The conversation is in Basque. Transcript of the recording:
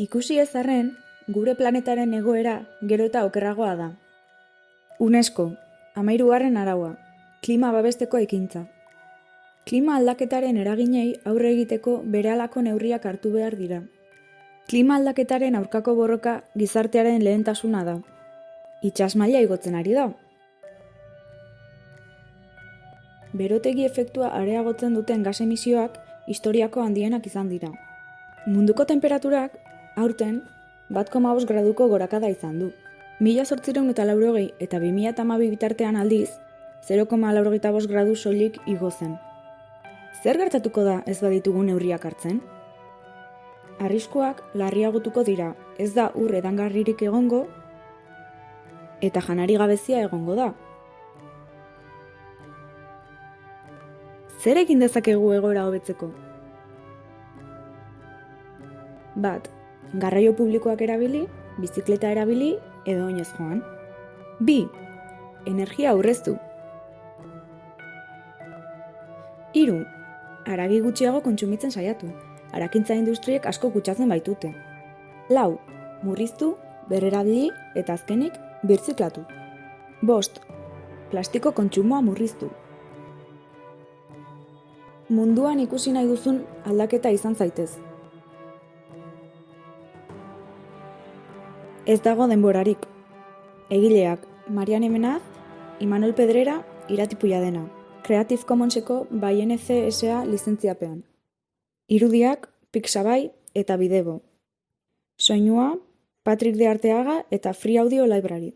Ikusi ez arren, gure planetaren egoera gero eta okerragoa da. UNESCO, amairugarren araua, klima babesteko ekintza. Klima aldaketaren eraginei aurre egiteko berehalako neurriak hartu behar dira. Klima aldaketaren aurkako borroka gizartearen lehentasuna da. Itxas maila igotzen ari da. Berotegi efektua areagotzen duten gas emisioak historiako handienak izan dira. Munduko temperaturak aurten bat koma graduko gorakada izan du. Mila sortzireun eta laurogei eta 2000 eta bitartean aldiz, 0,laurogeita bost gradu soilik igo zen. Zer gertatuko da ez baditugu neurriak hartzen? Arriskuak larriagotuko dira, ez da ur edangarririk egongo eta janari gabezia egongo da. Zer egin dezakegu egoera hobetzeko? Bat, garraio publikoak erabili, bizikleta erabili edo oinez joan. Bi, energia aurreztu. Hiru, haragi gutxiago kontsumitzen saiatu. Harakintza industriek asko kutsatzen baitute. Lau, murriztu, berrerabili eta azkenik birziklatu. Bost, plastiko kontsumoa murriztu. Munduan ikusi nahi duzun aldaketa izan zaitez. Ez dago denborarik. Egileak, Marian Emenaz, Imanol Pedrera, iratipuia dena. Creative Commonseko bai NC SA lizentziapean. Irudiak, Pixabay eta Bidebo. Soinua, Patrick de Arteaga eta Free Audio Library.